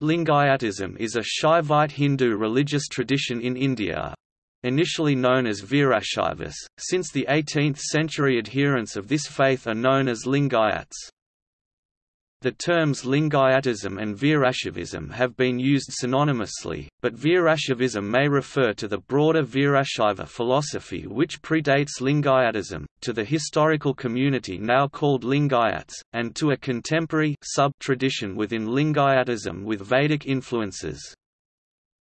Lingayatism is a Shaivite Hindu religious tradition in India. Initially known as Virashaivas, since the 18th century adherents of this faith are known as Lingayats. The terms Lingayatism and Virashaivism have been used synonymously, but Virashaivism may refer to the broader Virashaiva philosophy which predates Lingayatism, to the historical community now called Lingayats, and to a contemporary sub-tradition within Lingayatism with Vedic influences.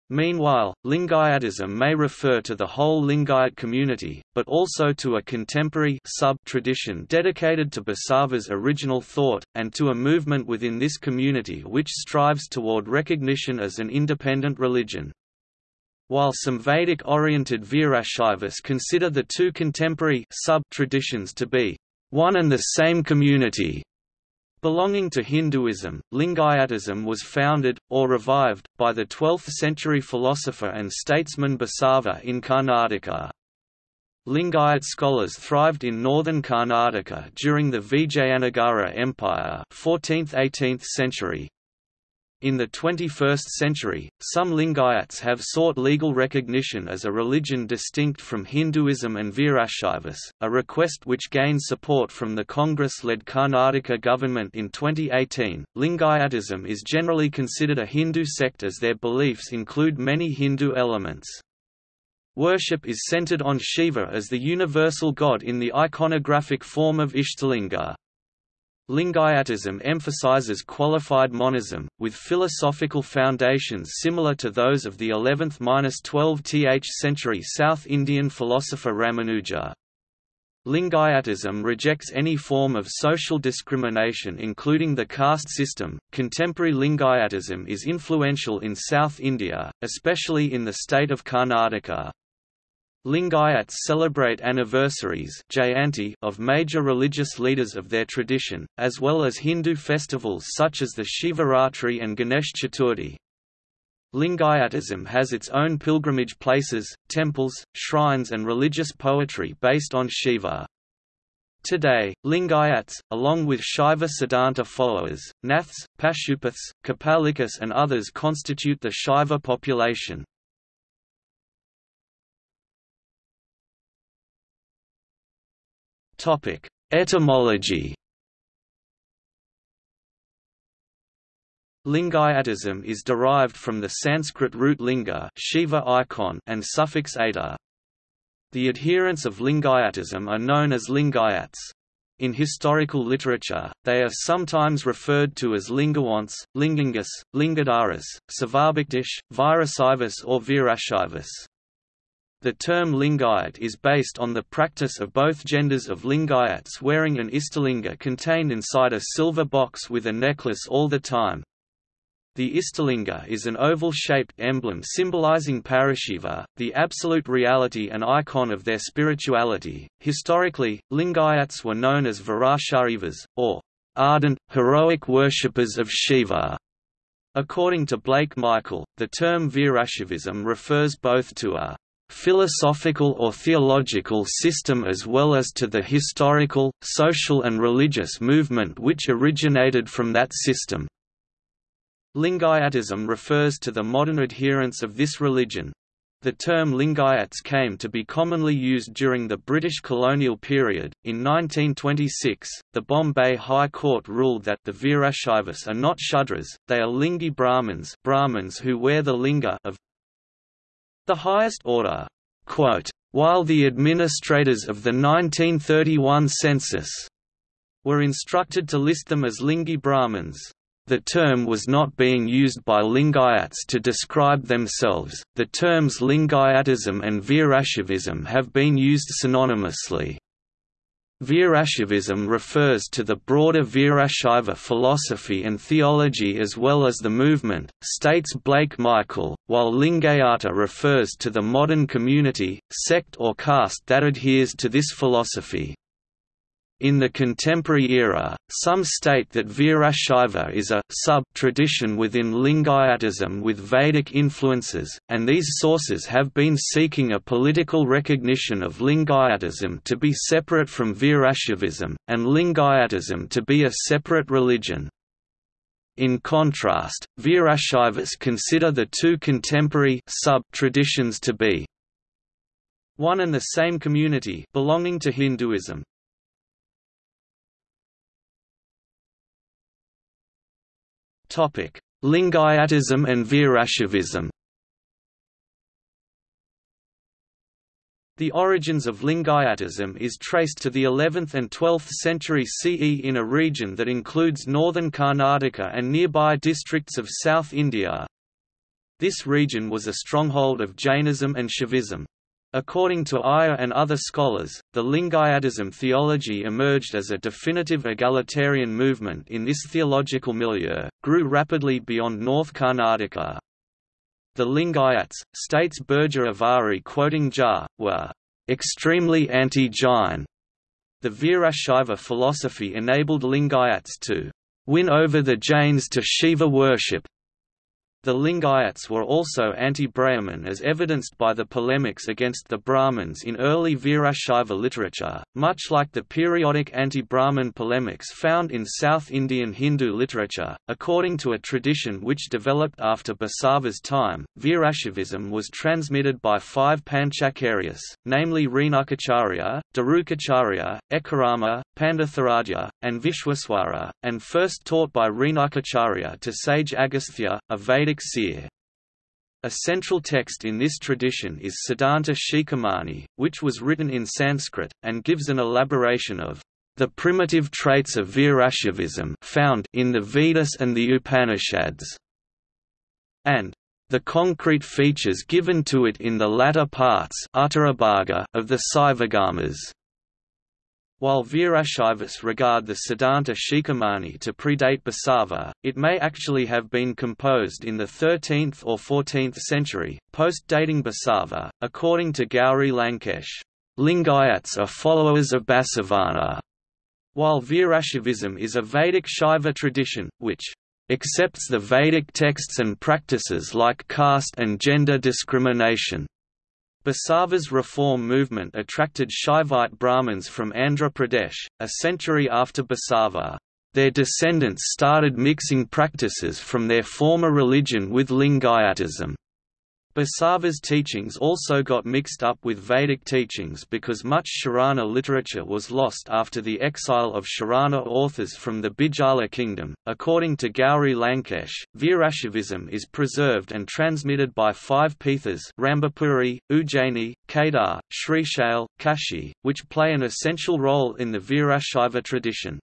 Meanwhile, Lingayatism may refer to the whole Lingayat community, but also to a contemporary sub-tradition dedicated to Basava's original thought, and to a movement within this community which strives toward recognition as an independent religion. While some Vedic-oriented Virashaivas consider the two contemporary sub-traditions to be one and the same community, Belonging to Hinduism, Lingayatism was founded, or revived, by the 12th-century philosopher and statesman Basava in Karnataka. Lingayat scholars thrived in northern Karnataka during the Vijayanagara Empire 14th–18th century, in the 21st century, some Lingayats have sought legal recognition as a religion distinct from Hinduism and Virashaivas, a request which gained support from the Congress-led Karnataka government in 2018. Lingayatism is generally considered a Hindu sect as their beliefs include many Hindu elements. Worship is centered on Shiva as the universal god in the iconographic form of Ishtalinga. Lingayatism emphasizes qualified monism, with philosophical foundations similar to those of the 11th–12th century South Indian philosopher Ramanuja. Lingayatism rejects any form of social discrimination including the caste system. Contemporary Lingayatism is influential in South India, especially in the state of Karnataka. Lingayats celebrate anniversaries of major religious leaders of their tradition, as well as Hindu festivals such as the Shivaratri and Ganesh Chaturthi. Lingayatism has its own pilgrimage places, temples, shrines and religious poetry based on Shiva. Today, Lingayats, along with Shaiva Siddhanta followers, Naths, Pashupaths, Kapalikas and others constitute the Shaiva population. Topic: Etymology. Lingayatism is derived from the Sanskrit root linga Shiva icon and suffix ata. The adherents of Lingayatism are known as Lingayats. In historical literature, they are sometimes referred to as Lingawants, Lingangas, Lingadharas, Savabhaktish, Virasaivas or Virashaivas. The term Lingayat is based on the practice of both genders of Lingayats wearing an Istalinga contained inside a silver box with a necklace all the time. The Istalinga is an oval-shaped emblem symbolizing Parashiva, the absolute reality and icon of their spirituality. Historically, Lingayats were known as Virashaivas, or ardent, heroic worshippers of Shiva. According to Blake Michael, the term Virashivism refers both to a philosophical or theological system as well as to the historical, social and religious movement which originated from that system. Lingayatism refers to the modern adherents of this religion. The term Lingayats came to be commonly used during the British colonial period. In 1926, the Bombay High Court ruled that the Virashaivas are not Shudras, they are Lingi Brahmins, Brahmins who wear the linga of the highest order. Quote, While the administrators of the 1931 census were instructed to list them as Lingi Brahmins, the term was not being used by Lingayats to describe themselves. The terms Lingayatism and Virashaivism have been used synonymously. Virashaivism refers to the broader Virashaiva philosophy and theology as well as the movement, states Blake Michael, while Lingayata refers to the modern community, sect or caste that adheres to this philosophy. In the contemporary era, some state that Virashaiva is a sub-tradition within Lingayatism with Vedic influences, and these sources have been seeking a political recognition of Lingayatism to be separate from Virashaivism, and Lingayatism to be a separate religion. In contrast, Virashaivas consider the two contemporary sub-traditions to be one and the same community belonging to Hinduism. Lingayatism and Virashaivism. The origins of Lingayatism is traced to the 11th and 12th century CE in a region that includes northern Karnataka and nearby districts of South India. This region was a stronghold of Jainism and Shaivism. According to Iyer and other scholars, the Lingayatism theology emerged as a definitive egalitarian movement in this theological milieu, grew rapidly beyond North Karnataka, the Lingayats, states Burjor Avari quoting Jha, were extremely anti-Jain. The Virashaiva philosophy enabled Lingayats to win over the Jains to Shiva worship, the Lingayats were also anti-Brahmin as evidenced by the polemics against the Brahmins in early Virashaiva literature, much like the periodic anti-Brahmin polemics found in South Indian Hindu literature. According to a tradition which developed after Basava's time, Virashaivism was transmitted by five Panchacharyas, namely Renukacharya, Dharukacharya, Ekarama, Pandatharadhya, and Vishwaswara, and first taught by Renukacharya to sage Agastya, a Vedic seer. A central text in this tradition is Siddhanta Shikhamani, which was written in Sanskrit, and gives an elaboration of the primitive traits of Virashaivism found in the Vedas and the Upanishads, and the concrete features given to it in the latter parts of the Saivagamas. While Virashaivas regard the Siddhanta Shikhamani to predate Basava, it may actually have been composed in the 13th or 14th century, post-dating Basava. According to Gauri Lankesh, Lingayats are followers of Basavana, while Virashaivism is a Vedic Shaiva tradition, which accepts the Vedic texts and practices like caste and gender discrimination. Basava's reform movement attracted Shaivite Brahmins from Andhra Pradesh, a century after Basava. Their descendants started mixing practices from their former religion with Lingayatism. Basava's teachings also got mixed up with Vedic teachings because much Sharana literature was lost after the exile of Sharana authors from the Bijala kingdom. According to Gauri Lankesh, Virashaivism is preserved and transmitted by five Pithas Rambapuri, Ujjaini, Kedar, Srishail, Kashi, which play an essential role in the Virashaiva tradition.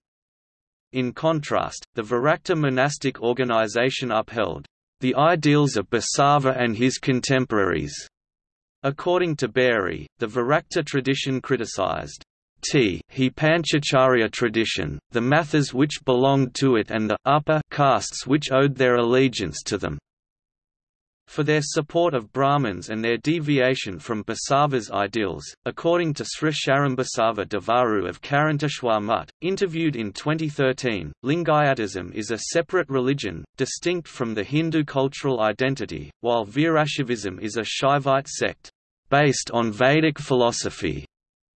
In contrast, the Virakta monastic organization upheld the ideals of Basava and his contemporaries. According to Beary, the Virakta tradition criticized T he Panchacharya tradition, the mathas which belonged to it and the upper castes which owed their allegiance to them for their support of Brahmins and their deviation from Basava's ideals. According to Sri Sharambasava Devaru of Karanteshwar Mutt, interviewed in 2013, Lingayatism is a separate religion, distinct from the Hindu cultural identity, while Virashaivism is a Shaivite sect based on Vedic philosophy.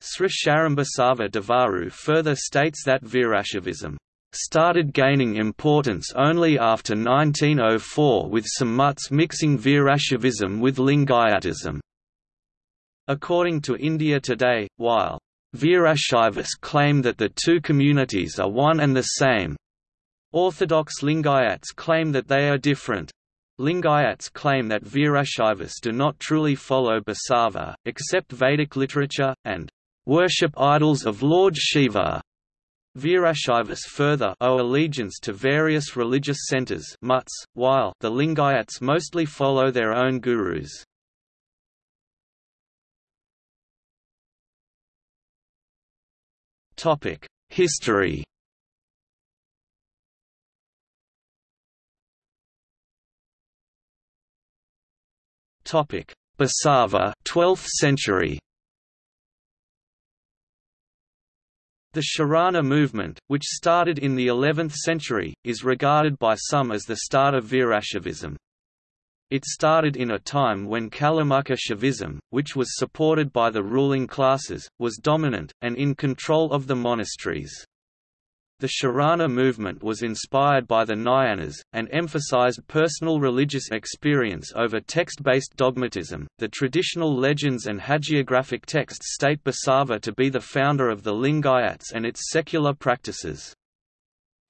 Sri Sharambasava Devaru further states that Virashaivism started gaining importance only after 1904 with some mutts mixing Virashaivism with Lingayatism. According to India Today, while Virashaivas claim that the two communities are one and the same, Orthodox Lingayats claim that they are different. Lingayats claim that Virashaivas do not truly follow Basava, accept Vedic literature, and worship idols of Lord Shiva. Virashaivas further owe allegiance to various religious centers mutts, while the Lingayats mostly follow their own gurus. History Basava 12th century The Sharana movement, which started in the 11th century, is regarded by some as the start of Virashaivism. It started in a time when Kalamukha Shaivism, which was supported by the ruling classes, was dominant, and in control of the monasteries. The Sharana movement was inspired by the Nayanars, and emphasized personal religious experience over text-based dogmatism. The traditional legends and hagiographic texts state Basava to be the founder of the Lingayats and its secular practices.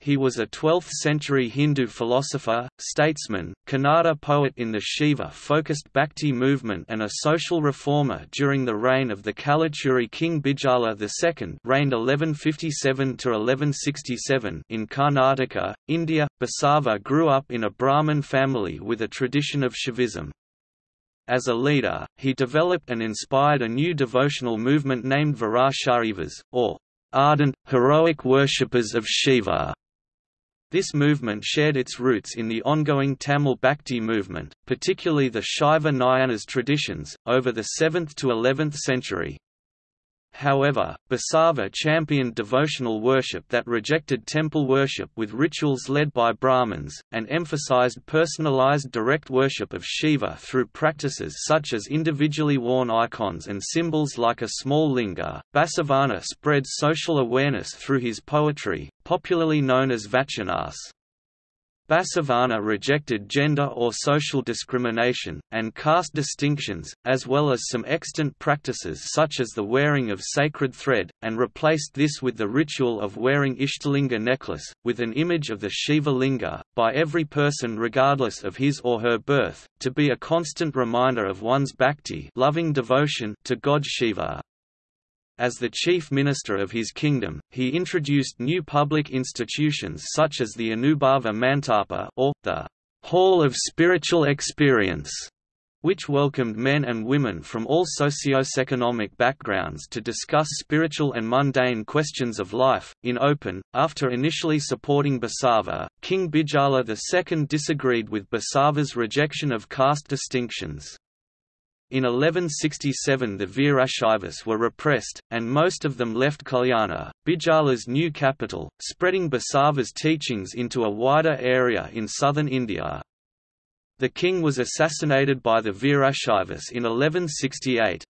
He was a 12th-century Hindu philosopher, statesman, Kannada poet in the Shiva-focused Bhakti movement and a social reformer during the reign of the Kalachuri king Bijala II reigned 1157–1167 in Karnataka, India. Basava grew up in a Brahmin family with a tradition of Shaivism. As a leader, he developed and inspired a new devotional movement named Virashaivas, or ardent, heroic worshippers of Shiva. This movement shared its roots in the ongoing Tamil Bhakti movement, particularly the Shaiva Nayanars traditions, over the 7th to 11th century. However, Basava championed devotional worship that rejected temple worship with rituals led by Brahmins, and emphasized personalized direct worship of Shiva through practices such as individually worn icons and symbols like a small linga. Basavana spread social awareness through his poetry, popularly known as Vachanas. Basavana rejected gender or social discrimination, and caste distinctions, as well as some extant practices such as the wearing of sacred thread, and replaced this with the ritual of wearing Ishtalinga necklace, with an image of the Shiva Linga, by every person regardless of his or her birth, to be a constant reminder of one's bhakti loving devotion to God Shiva. As the chief minister of his kingdom, he introduced new public institutions such as the Anubhava Mantapa or, the Hall of Spiritual Experience, which welcomed men and women from all socio-economic backgrounds to discuss spiritual and mundane questions of life, in open. After initially supporting Basava, King Bijala II disagreed with Basava's rejection of caste distinctions. In 1167 the Virashaivas were repressed, and most of them left Kalyana, Bijala's new capital, spreading Basava's teachings into a wider area in southern India. The king was assassinated by the Virashaivas in 1168.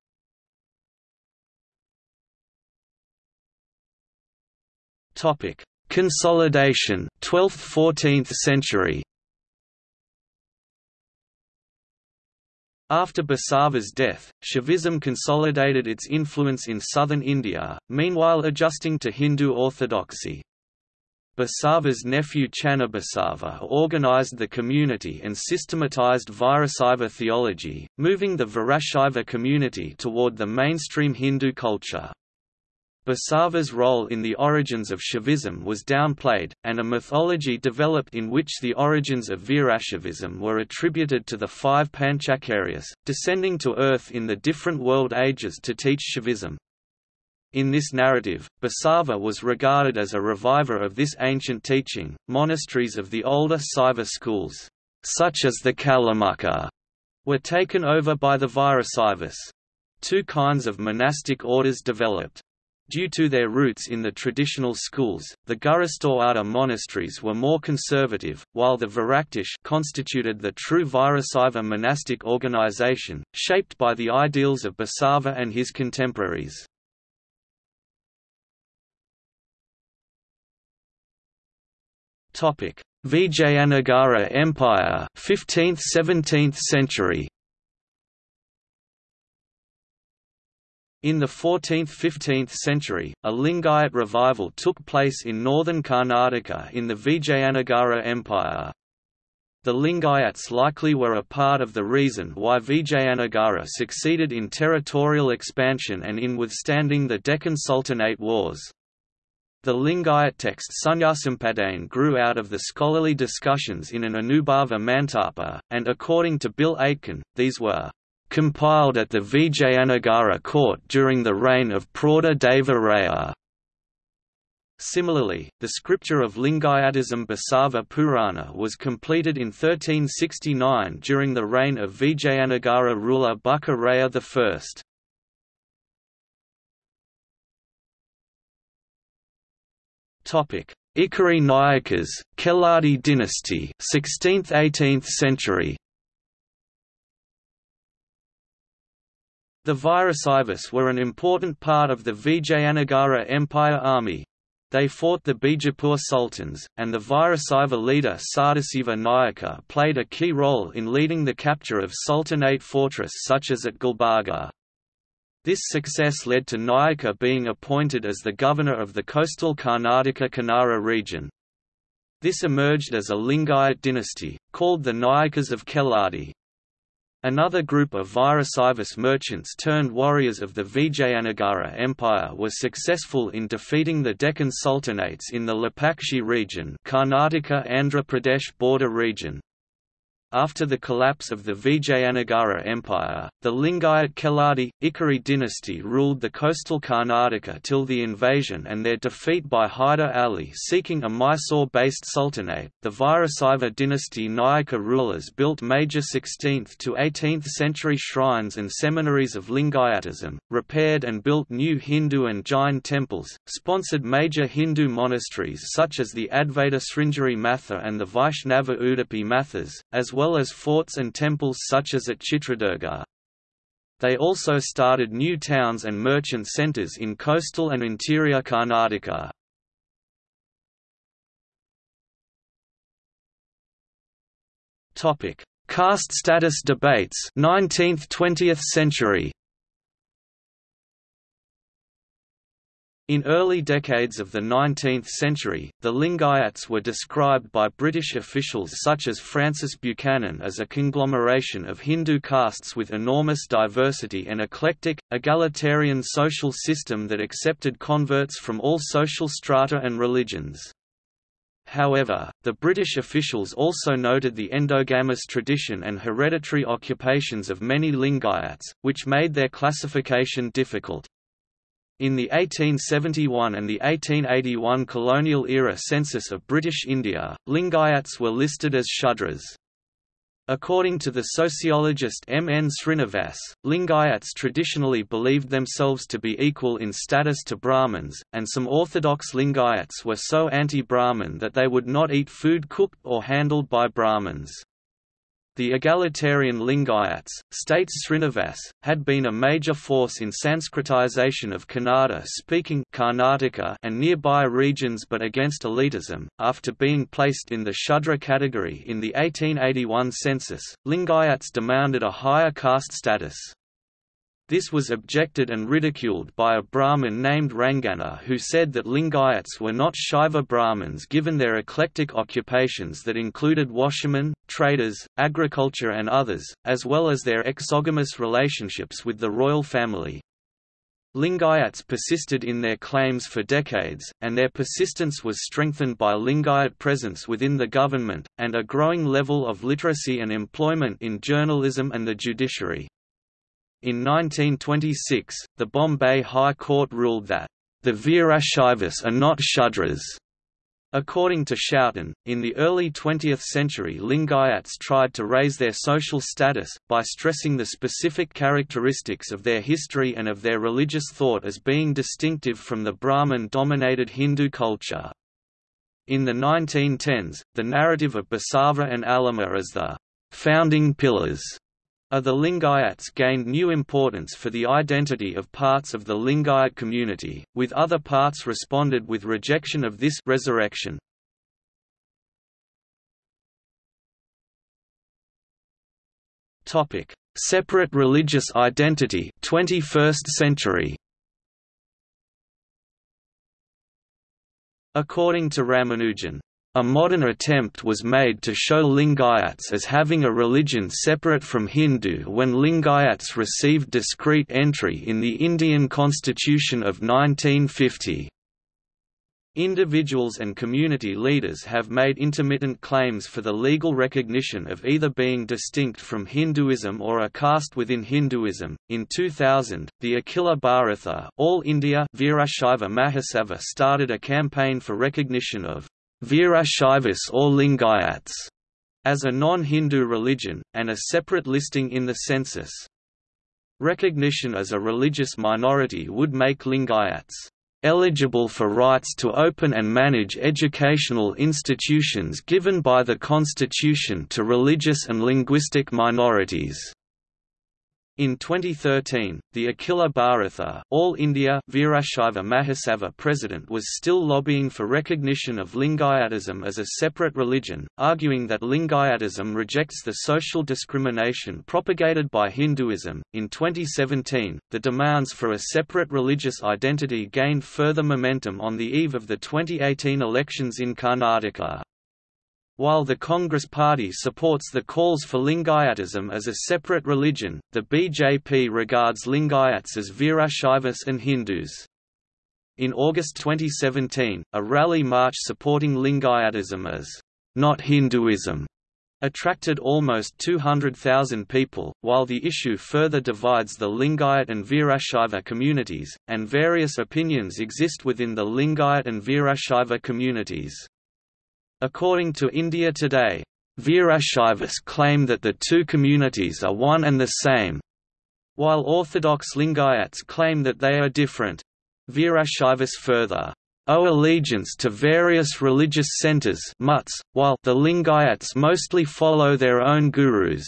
Consolidation 12th–14th century After Basava's death, Shaivism consolidated its influence in southern India, meanwhile adjusting to Hindu orthodoxy. Basava's nephew Channabasava organized the community and systematized Virasaiva theology, moving the Virashaiva community toward the mainstream Hindu culture. Basava's role in the origins of Shaivism was downplayed, and a mythology developed in which the origins of Virashaivism were attributed to the five Panchacharyas, descending to earth in the different world ages to teach Shaivism. In this narrative, Basava was regarded as a reviver of this ancient teaching. Monasteries of the older Saiva schools, such as the Kalamukha, were taken over by the Virasaivas. Two kinds of monastic orders developed. Due to their roots in the traditional schools, the Gurusthoada monasteries were more conservative, while the Viraktish constituted the true Virasaiva monastic organization, shaped by the ideals of Basava and his contemporaries. Vijayanagara Empire 15th–17th century In the 14th–15th century, a Lingayat revival took place in northern Karnataka in the Vijayanagara Empire. The Lingayats likely were a part of the reason why Vijayanagara succeeded in territorial expansion and in withstanding the Deccan Sultanate wars. The Lingayat text Sunyasampadane grew out of the scholarly discussions in an Anubhava Mantapa, and according to Bill Aitken, these were compiled at the Vijayanagara court during the reign of Prauda Deva Raya. Similarly, the scripture of Lingayatism Basava Purana was completed in 1369 during the reign of Vijayanagara ruler Bukka Raya I. Ikkeri Nayakas, Keladi dynasty 16th–18th century The Virasaivas were an important part of the Vijayanagara Empire army. They fought the Bijapur Sultans, and the Virasiva leader Sadasiva Nayaka played a key role in leading the capture of Sultanate fortress such as at Gulbarga. This success led to Nayaka being appointed as the governor of the coastal Karnataka Kannara region. This emerged as a Lingayat dynasty, called the Nayakas of Keladi. Another group of Virasaivis merchants turned warriors of the Vijayanagara Empire was successful in defeating the Deccan Sultanates in the Lepakshi region Karnataka-Andhra Pradesh border region. After the collapse of the Vijayanagara Empire, the Lingayat Keladi, Ikkeri dynasty ruled the coastal Karnataka till the invasion and their defeat by Hyder Ali seeking a Mysore-based sultanate. The Virasaiva dynasty Nayaka rulers built major 16th to 18th century shrines and seminaries of Lingayatism, repaired and built new Hindu and Jain temples, sponsored major Hindu monasteries such as the Advaita Sringeri Matha and the Vaishnava Udupi Mathas, as well as forts and temples such as at Chitradurga. They also started new towns and merchant centers in coastal and interior Karnataka. Caste status debates 19th–20th century. In early decades of the 19th century, the Lingayats were described by British officials such as Francis Buchanan as a conglomeration of Hindu castes with enormous diversity and eclectic, egalitarian social system that accepted converts from all social strata and religions. However, the British officials also noted the endogamous tradition and hereditary occupations of many Lingayats, which made their classification difficult. In the 1871 and the 1881 colonial-era census of British India, Lingayats were listed as Shudras. According to the sociologist M. N. Srinivas, Lingayats traditionally believed themselves to be equal in status to Brahmins, and some orthodox Lingayats were so anti-Brahmin that they would not eat food cooked or handled by Brahmins. The egalitarian Lingayats, states Srinivas, had been a major force in Sanskritization of Kannada-speaking Karnataka and nearby regions but against elitism. After being placed in the Shudra category in the 1881 census, Lingayats demanded a higher caste status. This was objected and ridiculed by a Brahmin named Rangana who said that Lingayats were not Shaiva Brahmins given their eclectic occupations that included washermen, traders, agriculture and others, as well as their exogamous relationships with the royal family. Lingayats persisted in their claims for decades, and their persistence was strengthened by Lingayat presence within the government, and a growing level of literacy and employment in journalism and the judiciary. In 1926, the Bombay High Court ruled that, "...the Virashaivis are not Shudras." According to Schouten, in the early 20th century Lingayats tried to raise their social status, by stressing the specific characteristics of their history and of their religious thought as being distinctive from the Brahmin-dominated Hindu culture. In the 1910s, the narrative of Basava and Allama as the «founding pillars» the Lingayats gained new importance for the identity of parts of the Lingayat community, with other parts responded with rejection of this resurrection. Topic: Separate religious identity 21st century. According to Ramanujan, a modern attempt was made to show Lingayats as having a religion separate from Hindu when Lingayats received discrete entry in the Indian Constitution of 1950. Individuals and community leaders have made intermittent claims for the legal recognition of either being distinct from Hinduism or a caste within Hinduism. In 2000, the Akhila Bharatha All India Virashaiva Mahasabha started a campaign for recognition of Virashaivis or Lingayats as a non-Hindu religion, and a separate listing in the census. Recognition as a religious minority would make Lingayats eligible for rights to open and manage educational institutions given by the Constitution to religious and linguistic minorities. In 2013, the Akhila Bharatha All India Virashaiva Mahasabha president was still lobbying for recognition of Lingayatism as a separate religion, arguing that Lingayatism rejects the social discrimination propagated by Hinduism. In 2017, the demands for a separate religious identity gained further momentum on the eve of the 2018 elections in Karnataka. While the Congress Party supports the calls for Lingayatism as a separate religion, the BJP regards Lingayats as Virashaivas and Hindus. In August 2017, a rally march supporting Lingayatism as not Hinduism attracted almost 200,000 people, while the issue further divides the Lingayat and Virashaiva communities, and various opinions exist within the Lingayat and Virashaiva communities. According to India Today, Virashaivas claim that the two communities are one and the same, while Orthodox Lingayats claim that they are different. Virashaivas further owe allegiance to various religious centers while the Lingayats mostly follow their own gurus.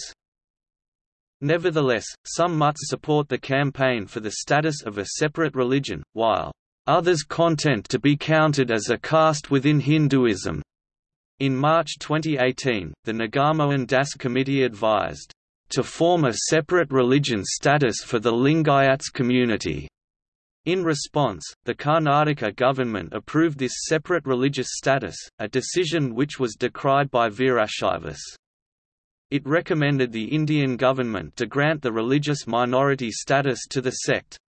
Nevertheless, some mutts support the campaign for the status of a separate religion, while others content to be counted as a caste within Hinduism. In March 2018, the Nagamohan Das Committee advised, "...to form a separate religion status for the Lingayats community." In response, the Karnataka government approved this separate religious status, a decision which was decried by Virashaivas. It recommended the Indian government to grant the religious minority status to the sect.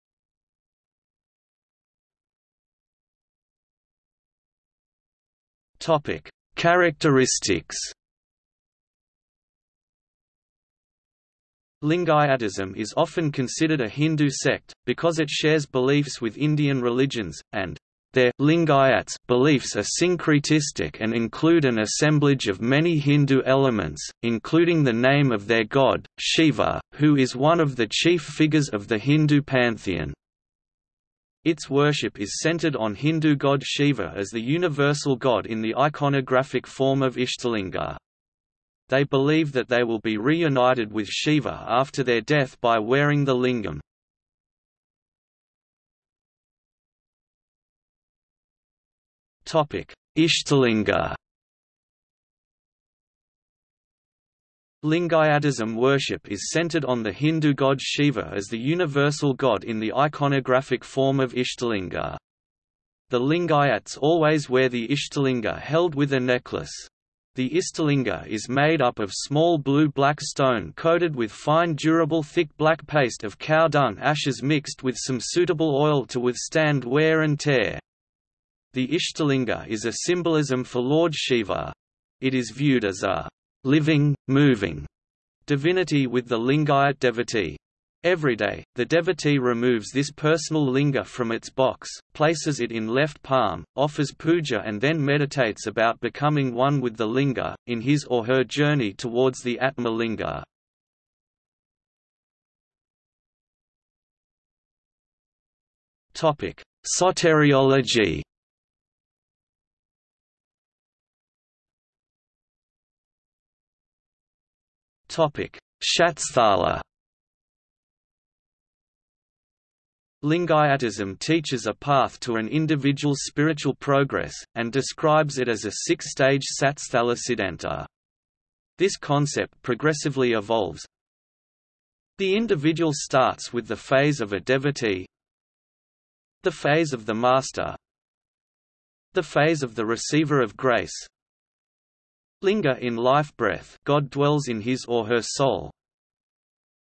Topic: Characteristics Lingayatism is often considered a Hindu sect, because it shares beliefs with Indian religions, and their Lingayats beliefs are syncretistic and include an assemblage of many Hindu elements, including the name of their god, Shiva, who is one of the chief figures of the Hindu pantheon. Its worship is centered on Hindu god Shiva as the universal god in the iconographic form of Ishtalinga. They believe that they will be reunited with Shiva after their death by wearing the lingam. Ishtalinga Lingayatism worship is centered on the Hindu god Shiva as the universal god in the iconographic form of Ishtalinga. The Lingayats always wear the Ishtalinga held with a necklace. The Ishtalinga is made up of small blue-black stone coated with fine durable thick black paste of cow dung ashes mixed with some suitable oil to withstand wear and tear. The Ishtalinga is a symbolism for Lord Shiva. It is viewed as a living, moving divinity with the Lingayat devotee. Every day, the devotee removes this personal linga from its box, places it in left palm, offers puja and then meditates about becoming one with the linga, in his or her journey towards the Atma linga. Soteriology Shatsthala Lingayatism teaches a path to an individual's spiritual progress, and describes it as a six-stage Satsthala Siddhanta. This concept progressively evolves. The individual starts with the phase of a devotee, the phase of the master, the phase of the receiver of grace, Linga in life breath God dwells in his or her soul.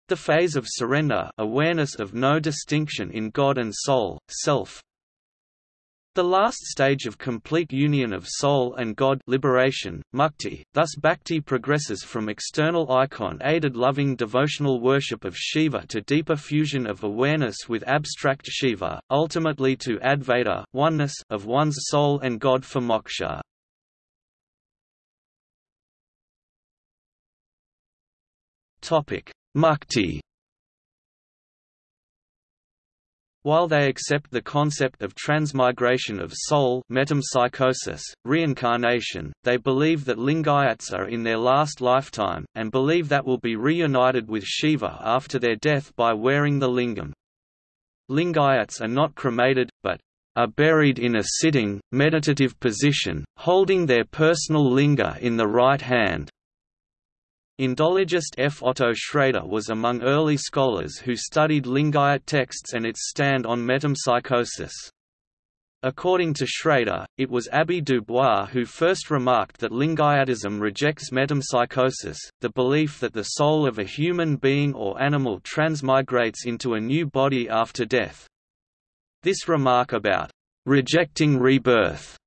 The phase of surrender awareness of no distinction in God and soul, self. The last stage of complete union of soul and God liberation, mukti, thus bhakti progresses from external icon-aided loving devotional worship of Shiva to deeper fusion of awareness with abstract Shiva, ultimately to Advaita oneness of one's soul and God for moksha. Topic: Mukti. While they accept the concept of transmigration of soul metempsychosis, reincarnation, they believe that Lingayats are in their last lifetime, and believe that will be reunited with Shiva after their death by wearing the lingam. Lingayats are not cremated, but are buried in a sitting, meditative position, holding their personal linga in the right hand. Indologist F. Otto Schrader was among early scholars who studied Lingayat texts and its stand on metempsychosis. According to Schrader, it was Abbé Dubois who first remarked that Lingayatism rejects metempsychosis, the belief that the soul of a human being or animal transmigrates into a new body after death. This remark about rejecting rebirth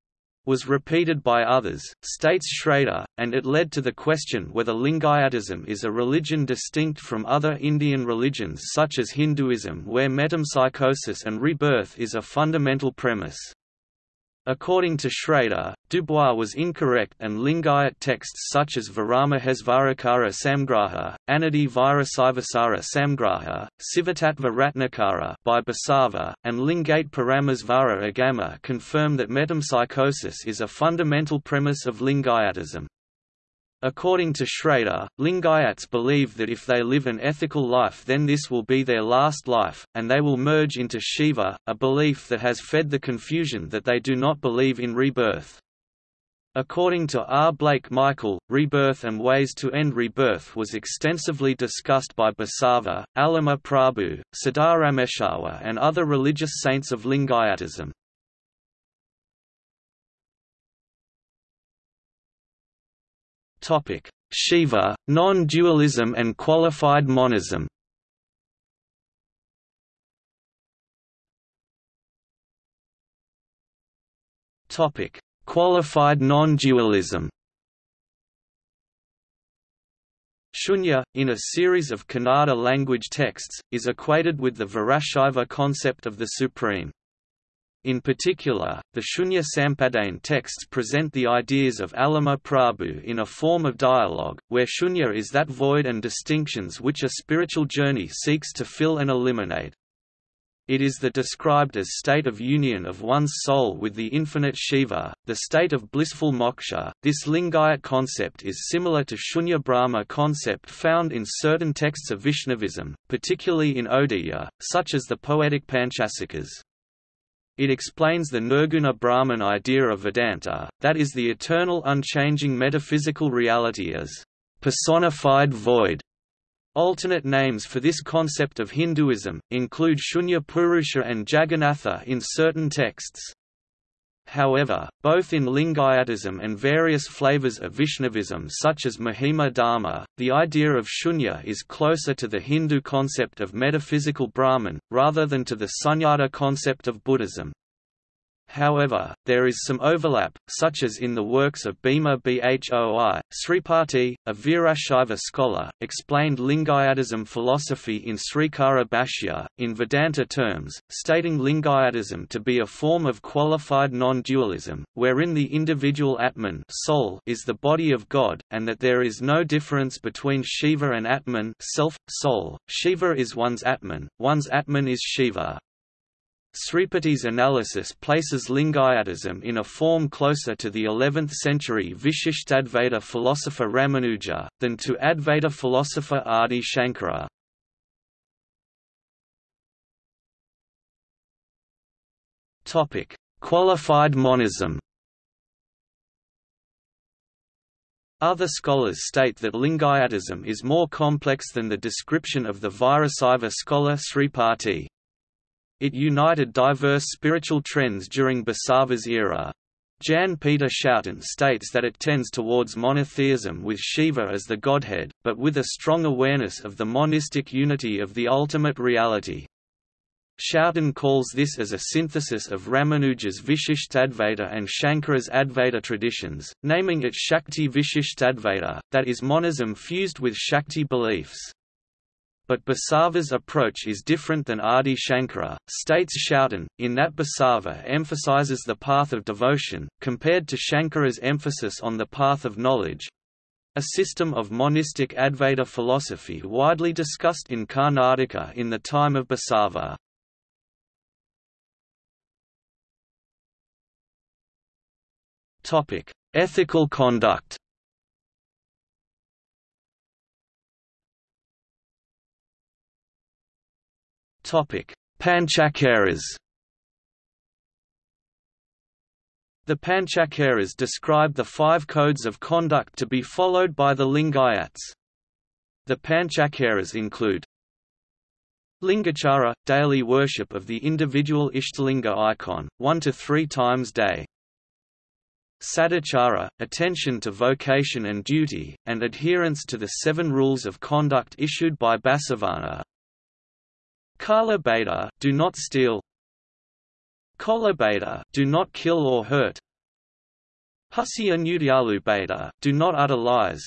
was repeated by others, states Schrader, and it led to the question whether Lingayatism is a religion distinct from other Indian religions such as Hinduism where metempsychosis and rebirth is a fundamental premise. According to Schrader, Dubois was incorrect and Lingayat texts such as Viramahesvarakara Samgraha, Anadi Virasivasara Samgraha, Sivatattva Ratnakara by Basava, and Lingate Paramasvara Agama confirm that metempsychosis is a fundamental premise of Lingayatism. According to Schrader, Lingayats believe that if they live an ethical life then this will be their last life, and they will merge into Shiva, a belief that has fed the confusion that they do not believe in rebirth. According to R. Blake Michael, rebirth and ways to end rebirth was extensively discussed by Basava, Allama Prabhu, Siddharameswara and other religious saints of Lingayatism. Shiva, non-dualism and qualified monism. Topic: Qualified non-dualism. Shunya, in a series of Kannada language texts, is equated with the Virashaiva concept of the Supreme. In particular, the Shunya Sampadane texts present the ideas of Allama Prabhu in a form of dialogue, where Shunya is that void and distinctions which a spiritual journey seeks to fill and eliminate. It is the described as state of union of one's soul with the infinite Shiva, the state of blissful moksha. This Lingayat concept is similar to Shunya Brahma concept found in certain texts of Vaishnavism, particularly in Odia, such as the poetic Panchasakhas. It explains the Nirguna Brahman idea of Vedanta, that is the eternal unchanging metaphysical reality as personified void. Alternate names for this concept of Hinduism, include Shunya Purusha and Jagannatha in certain texts. However, both in Lingayatism and various flavors of Vaishnavism such as Mahima Dharma, the idea of shunya is closer to the Hindu concept of metaphysical Brahman, rather than to the sunyata concept of Buddhism. However, there is some overlap, such as in the works of Bhima Bhoi. Sripati, a Virashaiva scholar, explained Lingayatism philosophy in Srikara Bhashya, in Vedanta terms, stating Lingayatism to be a form of qualified non-dualism, wherein the individual Atman soul is the body of God, and that there is no difference between Shiva and Atman self, soul. Shiva is one's Atman, one's Atman is Shiva. Sripati's analysis places Lingayatism in a form closer to the 11th-century Vishishtadvaita philosopher Ramanuja, than to Advaita philosopher Adi Shankara. Qualified monism Other scholars state that Lingayatism is more complex than the description of the Virasaiva scholar Sripati. It united diverse spiritual trends during Basava's era. Jan Peter Schouten states that it tends towards monotheism with Shiva as the godhead, but with a strong awareness of the monistic unity of the ultimate reality. Schouten calls this as a synthesis of Ramanuja's Vishishtadvaita and Shankara's Advaita traditions, naming it Shakti Vishishtadvaita, that is monism fused with Shakti beliefs but Basava's approach is different than Adi Shankara, states Schouten, in that Basava emphasizes the path of devotion, compared to Shankara's emphasis on the path of knowledge, a system of monistic Advaita philosophy widely discussed in Karnataka in the time of Basava. Ethical conduct Topic: Panchacharas. The Panchacharas describe the five codes of conduct to be followed by the Lingayats. The Panchacharas include Lingachara – daily worship of the individual Ishtalinga icon, one to three times day Sadachara – attention to vocation and duty, and adherence to the seven rules of conduct issued by Basavana Kala Beta – do not steal. Kola Beta – do not kill or hurt. Husya Nudyalu Beta – do not utter lies.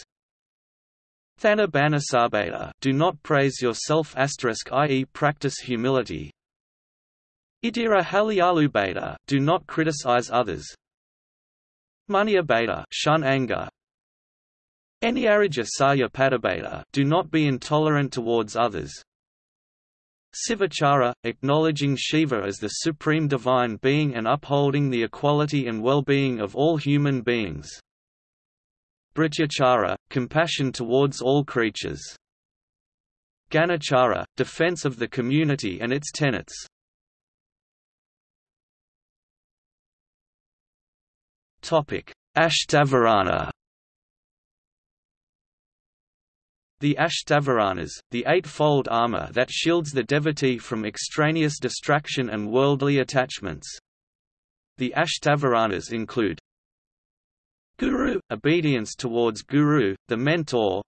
Thana Banasabeta do not praise yourself i.e. practice humility. Idira Haliyalu Beta do not criticize others. Munya Beta shun anger. Anyaraja Saya Padabeta do not be intolerant towards others Sivachara, acknowledging Shiva as the supreme divine being and upholding the equality and well-being of all human beings Bhrityachara, compassion towards all creatures. Ganachara, defense of the community and its tenets. Ashtavarana The Ashtavaranas, the eightfold armor that shields the devotee from extraneous distraction and worldly attachments. The Ashtavaranas include Guru – obedience towards Guru, the mentor.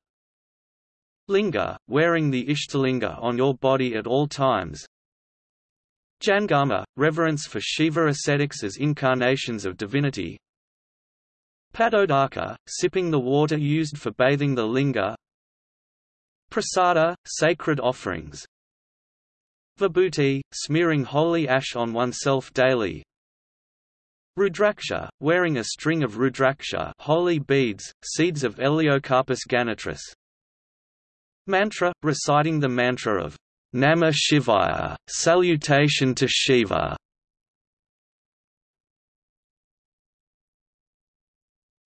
Linga – wearing the Ishtalinga on your body at all times. Jangama – reverence for Shiva ascetics as incarnations of divinity. Padodaka – sipping the water used for bathing the linga Prasada – sacred offerings Vibhuti – smearing holy ash on oneself daily Rudraksha, wearing a string of rudraksha holy beads, seeds of Elaeocarpus ganitrus. Mantra, reciting the mantra of Namah Shivaya, salutation to Shiva.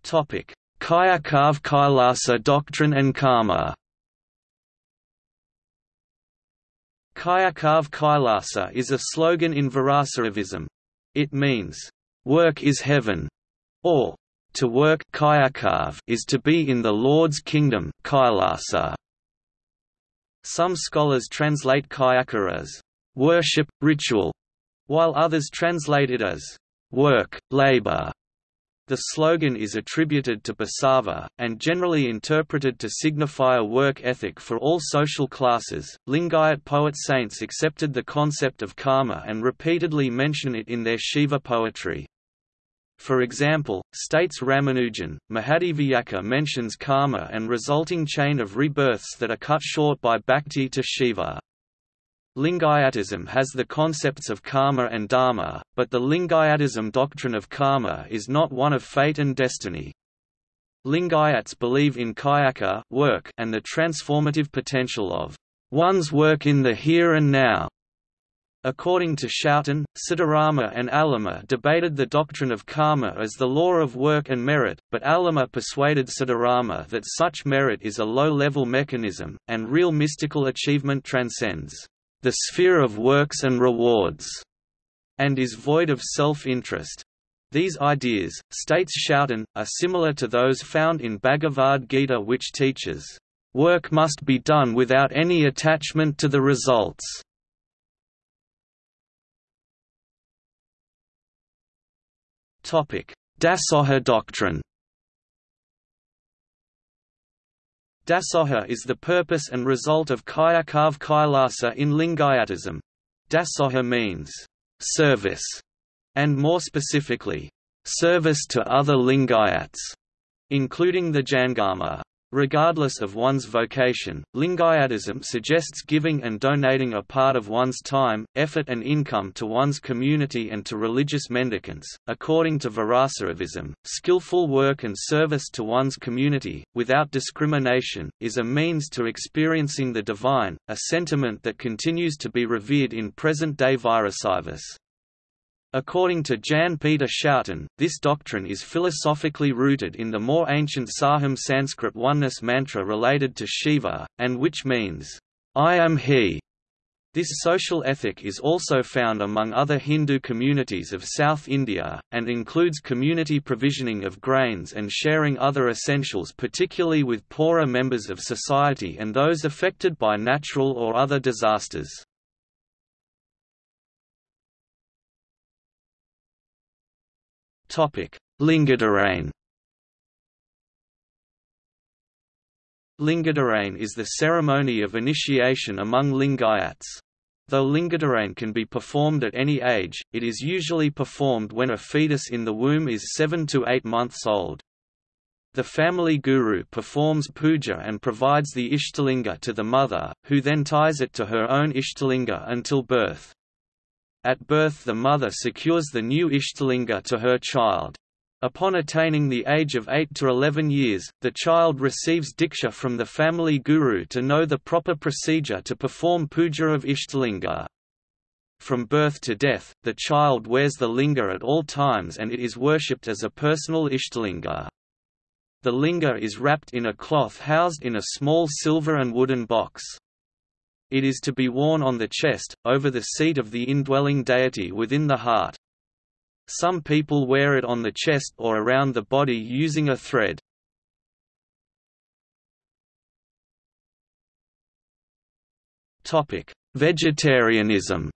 Topic: Kayakave Kailasa doctrine and karma. Kayakave Kailasa is a slogan in Virasaivism. It means work is heaven, or to work is to be in the Lord's kingdom kailasa. Some scholars translate kayaka as worship, ritual, while others translate it as work, labor. The slogan is attributed to Basava, and generally interpreted to signify a work ethic for all social classes. Lingayat poet saints accepted the concept of karma and repeatedly mention it in their Shiva poetry. For example, states Ramanujan, Mahadeviyakka mentions karma and resulting chain of rebirths that are cut short by bhakti to Shiva. Lingayatism has the concepts of karma and dharma, but the Lingayatism doctrine of karma is not one of fate and destiny. Lingayats believe in kayaka work and the transformative potential of one's work in the here and now. According to Schouten, Siddharama and Allama debated the doctrine of karma as the law of work and merit, but Allama persuaded Siddharama that such merit is a low-level mechanism, and real mystical achievement transcends the sphere of works and rewards, and is void of self-interest. These ideas, states Schouten, are similar to those found in Bhagavad Gita which teaches, "...work must be done without any attachment to the results." Dasoha doctrine Dasoha is the purpose and result of Kayakave Kailasa in Lingayatism. Dasoha means, service, and more specifically, service to other Lingayats, including the Jangama. Regardless of one's vocation, Lingayatism suggests giving and donating a part of one's time, effort, and income to one's community and to religious mendicants. According to Virasaivism, skillful work and service to one's community, without discrimination, is a means to experiencing the divine, a sentiment that continues to be revered in present day Virasaivis. According to Jan Peter Schouten, this doctrine is philosophically rooted in the more ancient Soham Sanskrit oneness mantra related to Shiva, and which means, I am he. This social ethic is also found among other Hindu communities of South India, and includes community provisioning of grains and sharing other essentials particularly with poorer members of society and those affected by natural or other disasters. Lingadharane Lingadharane is the ceremony of initiation among Lingayats. Though Lingadharane can be performed at any age, it is usually performed when a fetus in the womb is 7 to 8 months old. The family guru performs puja and provides the Ishtalinga to the mother, who then ties it to her own Ishtalinga until birth. At birth the mother secures the new Ishtalinga to her child. Upon attaining the age of 8 to 11 years, the child receives diksha from the family guru to know the proper procedure to perform puja of Ishtalinga. From birth to death, the child wears the linga at all times and it is worshipped as a personal Ishtalinga. The linga is wrapped in a cloth housed in a small silver and wooden box. It is to be worn on the chest, over the seat of the indwelling deity within the heart. Some people wear it on the chest or around the body using a thread. Vegetarianism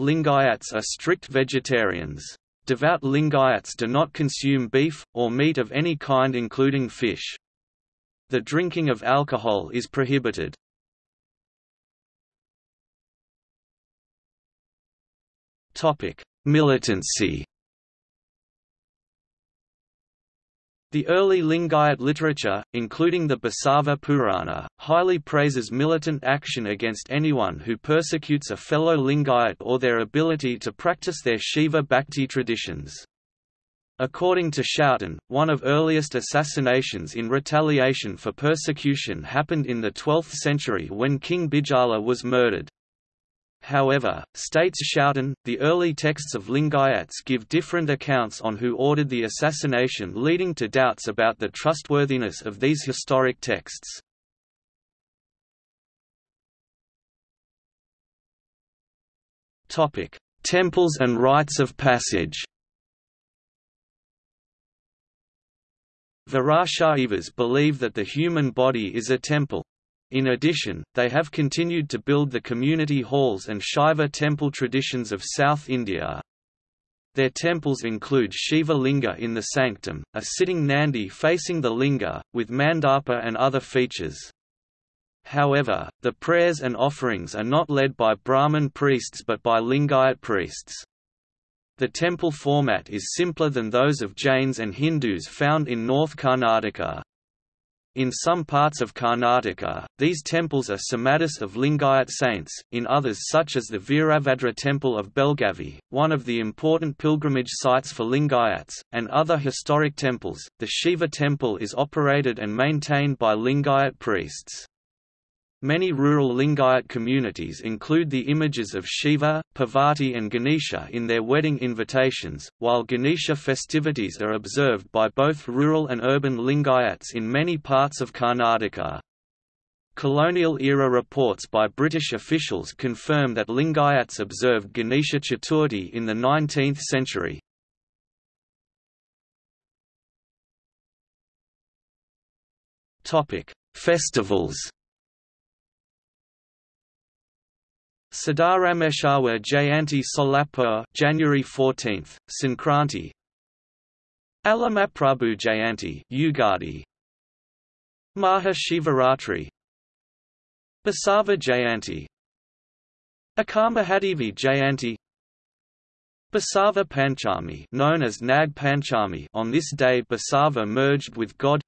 Lingayats are strict vegetarians. Devout Lingayats do not consume beef, or meat of any kind including fish. The drinking of alcohol is prohibited. Militancy The early Lingayat literature, including the Basava Purana, highly praises militant action against anyone who persecutes a fellow Lingayat or their ability to practice their Shiva Bhakti traditions. According to Schouten, one of earliest assassinations in retaliation for persecution happened in the 12th century when King Bijjala was murdered. However, states Schouten, the early texts of Lingayats give different accounts on who ordered the assassination leading to doubts about the trustworthiness of these historic texts. Temples and rites of passage Virashaivas believe that the human body is a temple, in addition, they have continued to build the community halls and Shaiva temple traditions of South India. Their temples include Shiva Linga in the sanctum, a sitting Nandi facing the Linga, with mandapa and other features. However, the prayers and offerings are not led by Brahmin priests but by Lingayat priests. The temple format is simpler than those of Jains and Hindus found in North Karnataka. In some parts of Karnataka, these temples are samadhis of Lingayat saints, in others such as the Virabhadra temple of Belgavi, one of the important pilgrimage sites for Lingayats, and other historic temples, the Shiva temple is operated and maintained by Lingayat priests. Many rural Lingayat communities include the images of Shiva, Parvati and Ganesha in their wedding invitations, while Ganesha festivities are observed by both rural and urban Lingayats in many parts of Karnataka. Colonial-era reports by British officials confirm that Lingayats observed Ganesha Chaturthi in the 19th century. Festivals Siddharameshwar Jayanti Solapur January 14, Sankranti. Allamaprabhu Jayanti Ugadi. Maha Shivaratri. Basava Jayanti. Akkamahadevi Jayanti. Basava Panchami known as Nag Panchami on this day Basava merged with God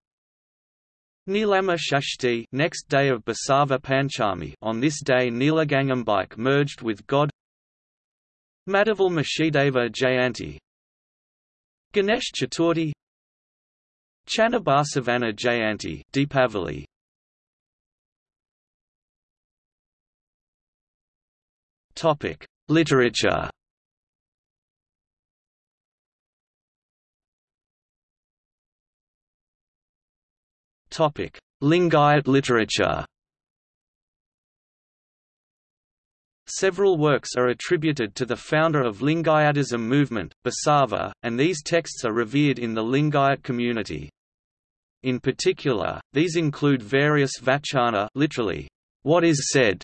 Nilama Shashti next day of Basava Panchami on this day Neelagangambike merged with God Madivala Machideva Jayanti Ganesh Chaturthi Channabasavana Jayanti Deepavali. Topic: Literature. Lingayat literature. Several works are attributed to the founder of Lingayatism movement, Basava, and these texts are revered in the Lingayat community. In particular, these include various vachana literally, what is said,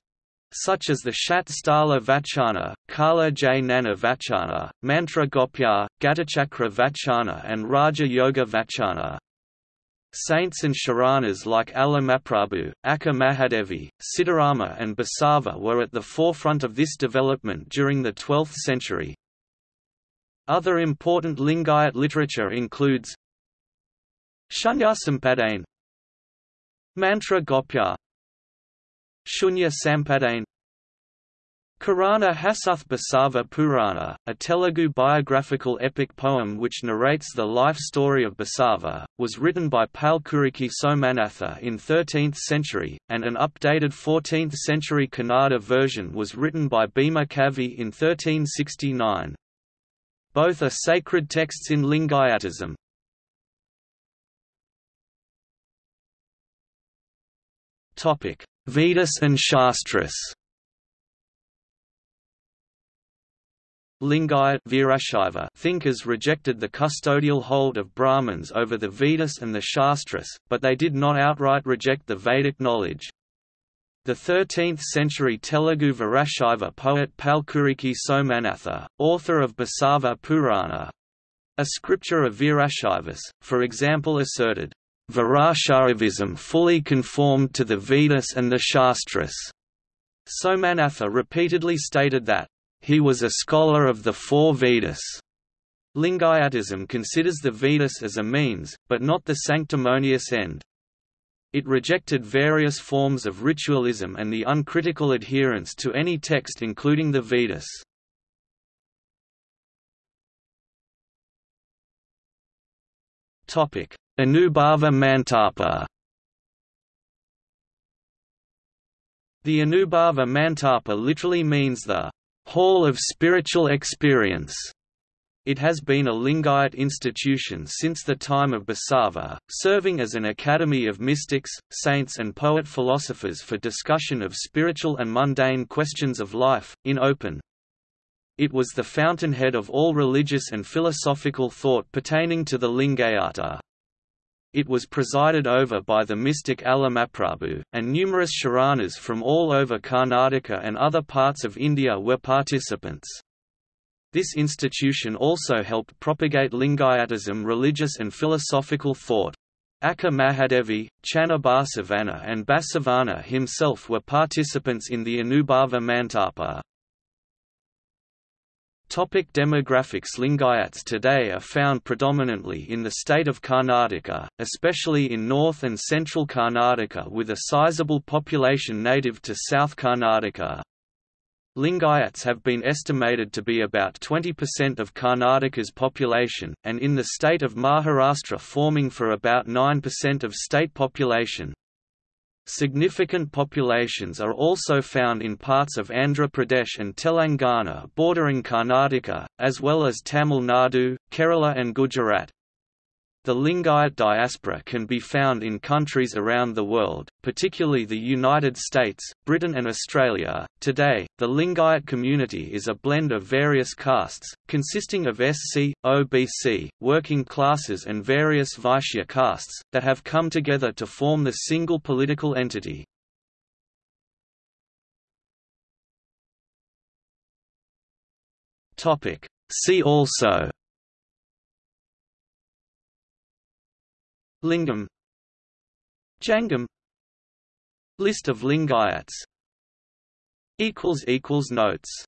such as the Shat Sthala Vachana, Kala Jnana Vachana, Mantra Gopya, Gatachakra Vachana and Raja Yoga Vachana. Saints and Sharanas like Allamaprabhu, Akka Mahadevi, Siddharama and Basava were at the forefront of this development during the 12th century. Other important Lingayat literature includes Shunya Sampadane Mantra Gopya Shunya Sampadane Karana Hasuge Basava Purana, a Telugu biographical epic poem which narrates the life story of Basava, was written by Palkuriki Somanatha in 13th century, and an updated 14th century Kannada version was written by Bhima Kavi in 1369. Both are sacred texts in Lingayatism. Vedas and Shastras Lingayat Virashaiva thinkers rejected the custodial hold of Brahmins over the Vedas and the Shastras, but they did not outright reject the Vedic knowledge. The 13th-century Telugu Virashaiva poet Palkuriki Somanatha, author of Basava Purana, a scripture of Virashaivas, for example asserted, Virashaivism fully conformed to the Vedas and the Shastras. Somanatha repeatedly stated that he was a scholar of the four Vedas. Lingayatism considers the Vedas as a means, but not the sanctimonious end. It rejected various forms of ritualism and the uncritical adherence to any text including the Vedas. Anubhava Mantapa The Anubhava Mantapa literally means the Hall of Spiritual Experience. It has been a Lingayat institution since the time of Basava, serving as an academy of mystics, saints and poet-philosophers for discussion of spiritual and mundane questions of life, in open. It was the fountainhead of all religious and philosophical thought pertaining to the Lingayata. It was presided over by the mystic Allamaprabhu, and numerous Sharanas from all over Karnataka and other parts of India were participants. This institution also helped propagate Lingayatism religious and philosophical thought. Akka Mahadevi, Channa Basavana and Basavana himself were participants in the Anubhava Mantapa. Topic demographics Lingayats today are found predominantly in the state of Karnataka, especially in north and central Karnataka with a sizable population native to South Karnataka. Lingayats have been estimated to be about 20% of Karnataka's population, and in the state of Maharashtra forming for about 9% of state population. Significant populations are also found in parts of Andhra Pradesh and Telangana bordering Karnataka, as well as Tamil Nadu, Kerala and Gujarat. The Lingayat diaspora can be found in countries around the world, particularly the United States, Britain, and Australia. Today, the Lingayat community is a blend of various castes, consisting of SC, OBC, working classes, and various Vaishya castes, that have come together to form the single political entity. See also Lingam Jangam List of Lingayats Notes